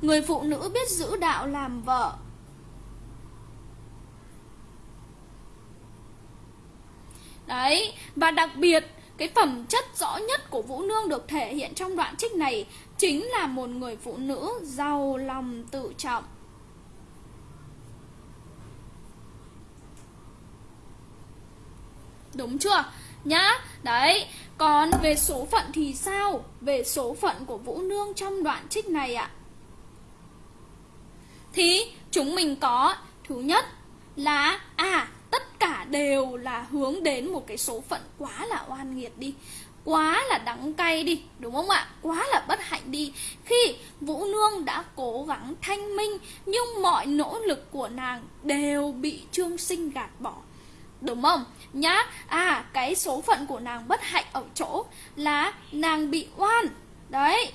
Người phụ nữ biết giữ đạo làm vợ. Đấy, và đặc biệt cái phẩm chất rõ nhất của Vũ Nương được thể hiện trong đoạn trích này chính là một người phụ nữ giàu lòng tự trọng. Đúng chưa? Nhá, đấy Còn về số phận thì sao? Về số phận của Vũ Nương trong đoạn trích này ạ Thì chúng mình có Thứ nhất là À tất cả đều là hướng đến một cái số phận quá là oan nghiệt đi quá là đắng cay đi, đúng không ạ? Quá là bất hạnh đi. Khi vũ nương đã cố gắng thanh minh, nhưng mọi nỗ lực của nàng đều bị trương sinh gạt bỏ. Đúng không? Nhá à cái số phận của nàng bất hạnh ở chỗ là nàng bị oan. Đấy.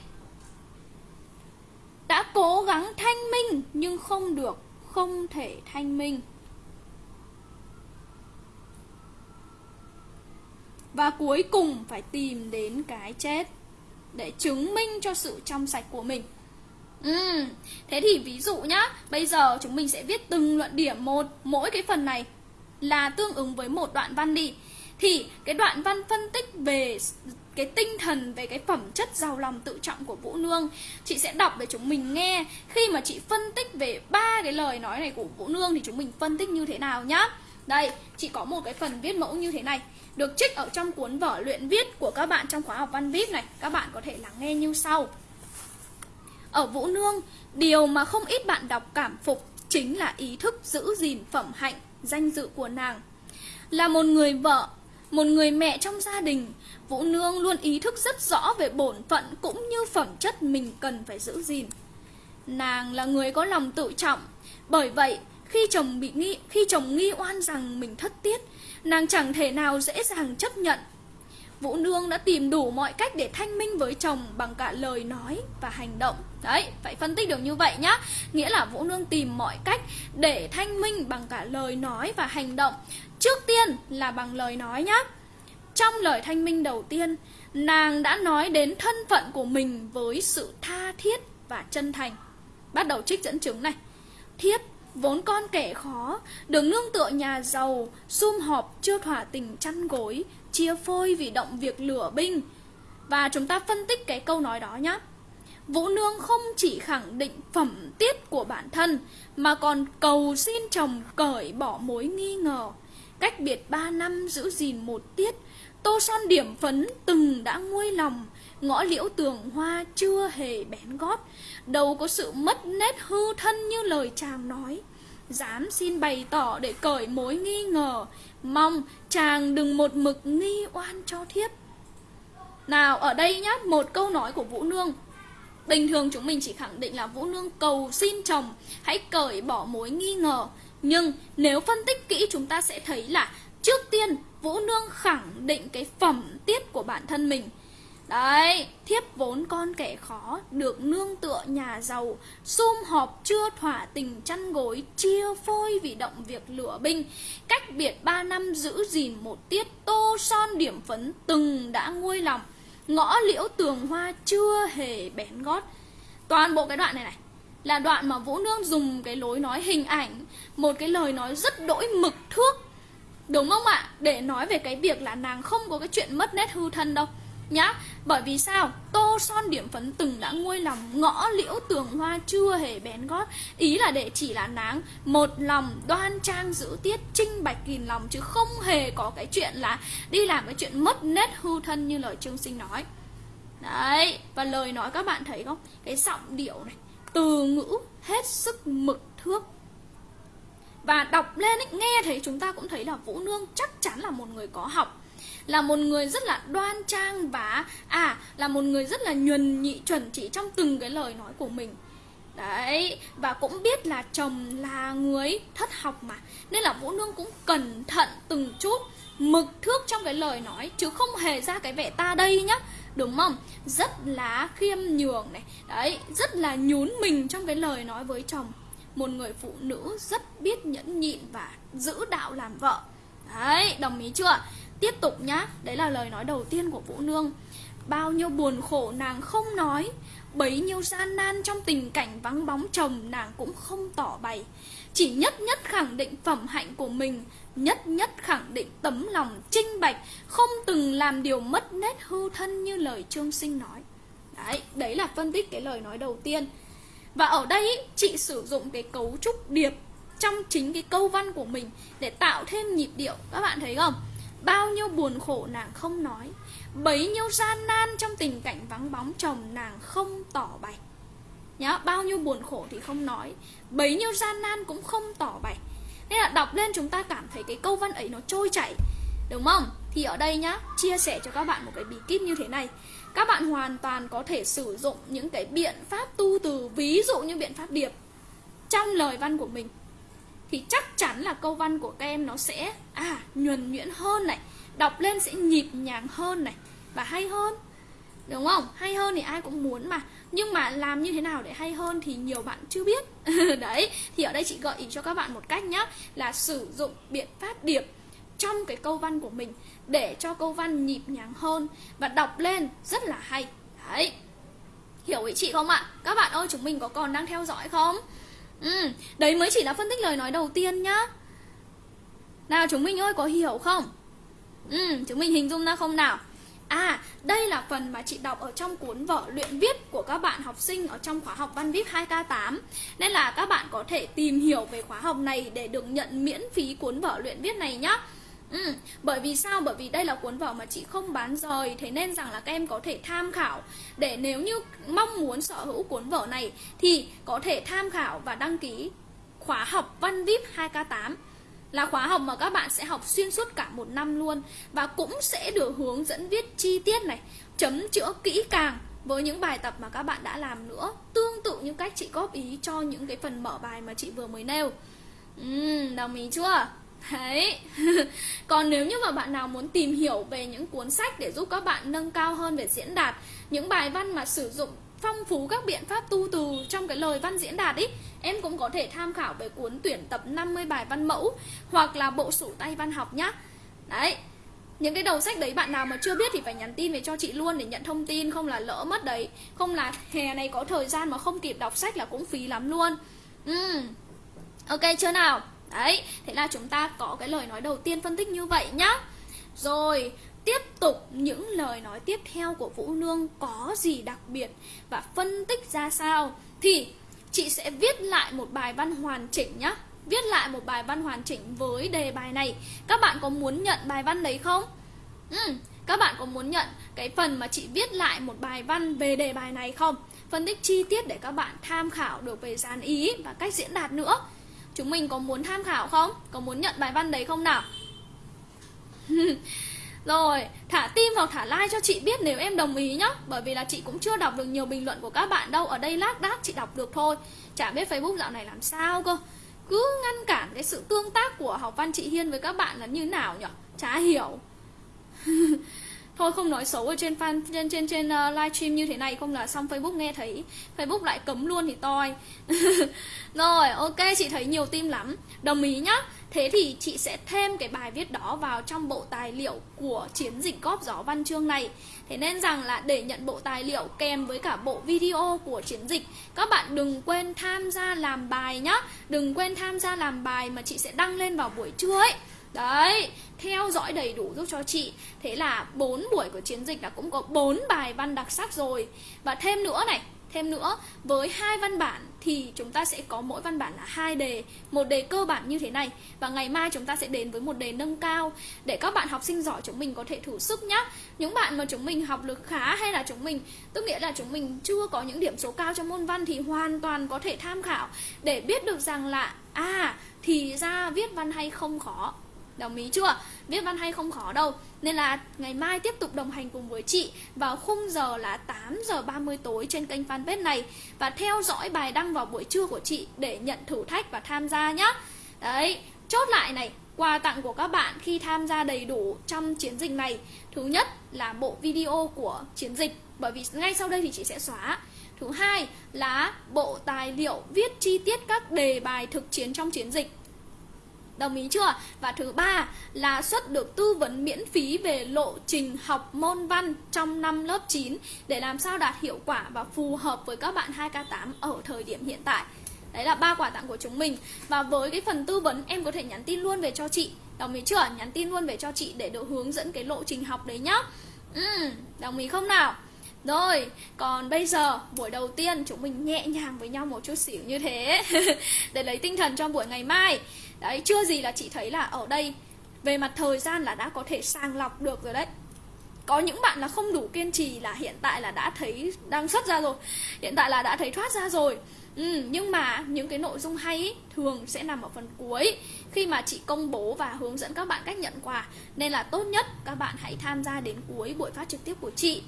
Đã cố gắng thanh minh, nhưng không được, không thể thanh minh. Và cuối cùng phải tìm đến cái chết Để chứng minh cho sự trong sạch của mình. Ừ, thế thì ví dụ nhá Bây giờ chúng mình sẽ viết từng luận điểm một Mỗi cái phần này là tương ứng với một đoạn văn đi. Thì cái đoạn văn phân tích về cái tinh thần về cái phẩm chất giàu lòng tự trọng của Vũ Nương Chị sẽ đọc để chúng mình nghe. Khi mà chị phân tích về ba cái lời nói này của Vũ Nương Thì chúng mình phân tích như thế nào nhá? Đây, chị có một cái phần viết mẫu như thế này được trích ở trong cuốn vở luyện viết của các bạn trong khóa học văn viết này. Các bạn có thể lắng nghe như sau. Ở Vũ Nương, điều mà không ít bạn đọc cảm phục chính là ý thức giữ gìn phẩm hạnh, danh dự của nàng. Là một người vợ, một người mẹ trong gia đình, Vũ Nương luôn ý thức rất rõ về bổn phận cũng như phẩm chất mình cần phải giữ gìn. Nàng là người có lòng tự trọng, bởi vậy khi chồng bị nghi khi chồng nghi oan rằng mình thất tiết, nàng chẳng thể nào dễ dàng chấp nhận. Vũ Nương đã tìm đủ mọi cách để thanh minh với chồng bằng cả lời nói và hành động. Đấy, phải phân tích được như vậy nhá. Nghĩa là Vũ Nương tìm mọi cách để thanh minh bằng cả lời nói và hành động. Trước tiên là bằng lời nói nhá. Trong lời thanh minh đầu tiên, nàng đã nói đến thân phận của mình với sự tha thiết và chân thành. Bắt đầu trích dẫn chứng này. thiết Vốn con kẻ khó, được nương tựa nhà giàu, sum họp chưa thỏa tình chăn gối, chia phôi vì động việc lửa binh. Và chúng ta phân tích cái câu nói đó nhé. Vũ Nương không chỉ khẳng định phẩm tiết của bản thân, mà còn cầu xin chồng cởi bỏ mối nghi ngờ. Cách biệt 3 năm giữ gìn một tiết, tô son điểm phấn từng đã nguôi lòng, ngõ liễu tường hoa chưa hề bén gót, đâu có sự mất nét hư thân như lời chàng nói. Dám xin bày tỏ để cởi mối nghi ngờ, mong chàng đừng một mực nghi oan cho thiếp. Nào ở đây nhá, một câu nói của Vũ Nương. Bình thường chúng mình chỉ khẳng định là Vũ Nương cầu xin chồng Hãy cởi bỏ mối nghi ngờ. Nhưng nếu phân tích kỹ chúng ta sẽ thấy là Trước tiên Vũ Nương khẳng định cái phẩm tiết của bản thân mình. Đấy, thiếp vốn con kẻ khó, được nương tựa nhà giàu, sum họp chưa thỏa tình chăn gối, chia phôi vì động việc lửa binh. Cách biệt ba năm giữ gìn một tiết, tô son điểm phấn từng đã nguôi lòng. Ngõ liễu tường hoa chưa hề bén gót. Toàn bộ cái đoạn này này là đoạn mà Vũ Nương dùng cái lối nói hình ảnh, một cái lời nói rất đỗi mực thước. Đúng không ạ? Để nói về cái việc là nàng không có cái chuyện mất nét hư thân đâu nhá bởi vì sao? Tô son điểm phấn từng đã nguôi lòng ngõ liễu tường hoa chưa hề bén gót. Ý là để chỉ là nắng một lòng đoan trang giữ tiết trinh bạch kìm lòng chứ không hề có cái chuyện là đi làm cái chuyện mất nét hư thân như lời trương sinh nói. Đấy và lời nói các bạn thấy không? Cái giọng điệu này từ ngữ hết sức mực thước. Và đọc lên ấy, nghe thấy chúng ta cũng thấy là vũ nương chắc chắn là một người có học là một người rất là đoan trang và à là một người rất là nhuần nhị chuẩn chỉ trong từng cái lời nói của mình Đấy, và cũng biết là chồng là người thất học mà Nên là Vũ Nương cũng cẩn thận từng chút Mực thước trong cái lời nói Chứ không hề ra cái vẻ ta đây nhá Đúng không? Rất là khiêm nhường này Đấy, rất là nhún mình trong cái lời nói với chồng Một người phụ nữ rất biết nhẫn nhịn và giữ đạo làm vợ Đấy, đồng ý chưa? Tiếp tục nhá, đấy là lời nói đầu tiên của Vũ Nương. Bao nhiêu buồn khổ nàng không nói Bấy nhiêu gian nan trong tình cảnh vắng bóng chồng nàng cũng không tỏ bày. Chỉ nhất nhất khẳng định phẩm hạnh của mình Nhất nhất khẳng định tấm lòng trinh bạch Không từng làm điều mất nét hư thân như lời Trương Sinh nói. Đấy, đấy là phân tích cái lời nói đầu tiên. Và ở đây chị sử dụng cái cấu trúc điệp Trong chính cái câu văn của mình Để tạo thêm nhịp điệu. Các bạn thấy không? Bao nhiêu buồn khổ nàng không nói Bấy nhiêu gian nan trong tình cảnh vắng bóng chồng nàng không tỏ bày. Nhá, bao nhiêu buồn khổ thì không nói Bấy nhiêu gian nan cũng không tỏ bày. Nên là đọc lên chúng ta cảm thấy cái câu văn ấy nó trôi chảy Đúng không? Thì ở đây nhá, chia sẻ cho các bạn một cái bí kíp như thế này. Các bạn hoàn toàn có thể sử dụng những cái biện pháp tu từ Ví dụ như biện pháp điệp. Trong lời văn của mình thì chắc chắn là câu văn của các em nó sẽ à nhuần nhuyễn hơn này, đọc lên sẽ nhịp nhàng hơn này. Và hay hơn, đúng không? Hay hơn thì ai cũng muốn mà. Nhưng mà làm như thế nào để hay hơn thì nhiều bạn chưa biết. Đấy, thì ở đây chị gợi ý cho các bạn một cách nhá, là sử dụng biện pháp điểm trong cái câu văn của mình để cho câu văn nhịp nhàng hơn và đọc lên rất là hay. Đấy. Hiểu ý chị không ạ? Các bạn ơi, chúng mình có còn đang theo dõi không? Ừ, đấy mới chỉ là phân tích lời nói đầu tiên nhá Nào chúng mình ơi có hiểu không? Ừ, chúng mình hình dung ra không nào? À, đây là phần mà chị đọc ở trong cuốn vở luyện viết của các bạn học sinh ở trong khóa học Văn Viết 2K8 Nên là các bạn có thể tìm hiểu về khóa học này để được nhận miễn phí cuốn vở luyện viết này nhá Ừ, bởi vì sao? Bởi vì đây là cuốn vở mà chị không bán rời Thế nên rằng là các em có thể tham khảo. Để nếu như mong muốn sở hữu cuốn vở này Thì có thể tham khảo và đăng ký khóa học Văn VIP 2K8 Là khóa học mà các bạn sẽ học xuyên suốt cả một năm luôn. Và cũng sẽ được hướng dẫn viết chi tiết này Chấm chữa kỹ càng với những bài tập mà các bạn đã làm nữa. Tương tự như cách chị góp ý cho những cái phần mở bài mà chị vừa mới nêu. Ừ, Đồng ý chưa? Đấy. Còn nếu như mà bạn nào muốn tìm hiểu về những cuốn sách để giúp các bạn nâng cao hơn về diễn đạt, Những bài văn mà sử dụng phong phú các biện pháp tu từ trong cái lời văn diễn đạt ý, Em cũng có thể tham khảo về cuốn tuyển tập 50 bài văn mẫu Hoặc là bộ sổ tay văn học nhá. Đấy. Những cái đầu sách đấy bạn nào mà chưa biết thì phải nhắn tin về cho chị luôn để nhận thông tin, Không là lỡ mất đấy. Không là hè này có thời gian mà không kịp đọc sách là cũng phí lắm luôn. Ừ. Ok, chưa nào? Đấy, thế là chúng ta có cái lời nói đầu tiên phân tích như vậy nhá. Rồi, tiếp tục những lời nói tiếp theo của Vũ Nương có gì đặc biệt và phân tích ra sao? Thì chị sẽ viết lại một bài văn hoàn chỉnh nhá. Viết lại một bài văn hoàn chỉnh với đề bài này. Các bạn có muốn nhận bài văn đấy không? Ừ, các bạn có muốn nhận cái phần mà chị viết lại một bài văn về đề bài này không? Phân tích chi tiết để các bạn tham khảo được về dàn ý và cách diễn đạt nữa. Chúng mình có muốn tham khảo không? Có muốn nhận bài văn đấy không nào? Rồi, thả tim hoặc thả like cho chị biết nếu em đồng ý nhá Bởi vì là chị cũng chưa đọc được nhiều bình luận của các bạn đâu Ở đây lác đác chị đọc được thôi Chả biết Facebook dạo này làm sao cơ Cứ ngăn cản cái sự tương tác của học văn chị Hiên với các bạn là như nào nhở? Chả hiểu thôi không nói xấu ở trên fan trên trên trên ờ, uh, livestream như thế này không là xong Facebook nghe thấy. Facebook lại cấm luôn thì toi. Rồi ok chị thấy nhiều tim lắm. Đồng ý nhá. Thế thì chị sẽ thêm cái bài viết đó vào trong bộ tài liệu của chiến dịch góp gió văn chương này. Thế nên rằng là để nhận bộ tài liệu kèm với cả bộ video của chiến dịch các bạn đừng quên tham gia làm bài nhá. Đừng quên tham gia làm bài mà chị sẽ đăng lên vào buổi trưa ấy. Đấy, theo dõi đầy đủ giúp cho chị. Thế là 4 buổi của chiến dịch là cũng có 4 bài văn đặc sắc rồi. Và thêm nữa này, thêm nữa với hai văn bản thì chúng ta sẽ có mỗi văn bản là hai đề. Một đề cơ bản như thế này và ngày mai chúng ta sẽ đến với một đề nâng cao. Để các bạn học sinh giỏi chúng mình có thể thử sức nhá. Những bạn mà chúng mình học lực khá hay là chúng mình tức nghĩa là chúng mình chưa có những điểm số cao trong môn văn thì hoàn toàn có thể tham khảo. Để biết được rằng là à thì ra viết văn hay không khó. Đồng ý chưa? Viết văn hay không khó đâu. Nên là ngày mai tiếp tục đồng hành cùng với chị Vào khung giờ là 8 giờ 30 tối trên kênh fanpage này. Và theo dõi bài đăng vào buổi trưa của chị Để nhận thử thách và tham gia nhé. Đấy, chốt lại này Quà tặng của các bạn khi tham gia đầy đủ trong chiến dịch này. Thứ nhất là bộ video của chiến dịch Bởi vì ngay sau đây thì chị sẽ xóa. Thứ hai là bộ tài liệu viết chi tiết các đề bài thực chiến trong chiến dịch. Đồng ý chưa? Và thứ ba là xuất được tư vấn miễn phí về lộ trình học môn văn trong năm lớp 9 để làm sao đạt hiệu quả và phù hợp với các bạn 2K8 ở thời điểm hiện tại. Đấy là ba quà tặng của chúng mình. Và với cái phần tư vấn em có thể nhắn tin luôn về cho chị. Đồng ý chưa? Nhắn tin luôn về cho chị để được hướng dẫn cái lộ trình học đấy nhá. Ừ, đồng ý không nào? Rồi, còn bây giờ buổi đầu tiên chúng mình nhẹ nhàng với nhau một chút xíu như thế. Để lấy tinh thần cho buổi ngày mai. Đấy, chưa gì là chị thấy là ở đây Về mặt thời gian là đã có thể sàng lọc được rồi đấy. Có những bạn là không đủ kiên trì là hiện tại là đã thấy đang xuất ra rồi. Hiện tại là đã thấy thoát ra rồi. Ừ, nhưng mà những cái nội dung hay ý, thường sẽ nằm ở phần cuối. Khi mà chị công bố và hướng dẫn các bạn cách nhận quà nên là tốt nhất các bạn hãy tham gia đến cuối buổi phát trực tiếp của chị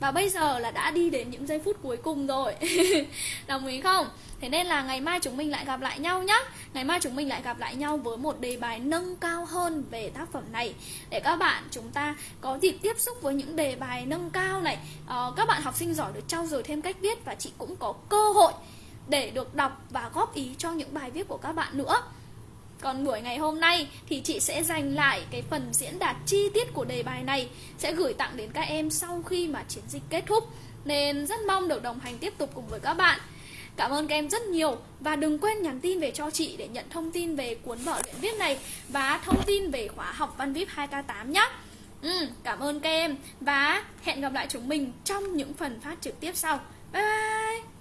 và bây giờ là đã đi đến những giây phút cuối cùng rồi. Đồng ý không? Thế nên là ngày mai chúng mình lại gặp lại nhau nhé Ngày mai chúng mình lại gặp lại nhau với một đề bài nâng cao hơn về tác phẩm này. Để các bạn chúng ta có dịp tiếp xúc với những đề bài nâng cao này. Ờ, Các bạn học sinh giỏi được trau dồi thêm cách viết Và chị cũng có cơ hội để được đọc và góp ý cho những bài viết của các bạn nữa còn buổi ngày hôm nay thì chị sẽ dành lại cái phần diễn đạt chi tiết của đề bài này Sẽ gửi tặng đến các em sau khi mà chiến dịch kết thúc. Nên rất mong được đồng hành tiếp tục cùng với các bạn. Cảm ơn các em rất nhiều Và đừng quên nhắn tin về cho chị để nhận thông tin về cuốn vở luyện viết này Và thông tin về khóa học văn VIP 2K8 nhé ừ, Cảm ơn các em Và hẹn gặp lại chúng mình trong những phần phát trực tiếp sau. Bye bye!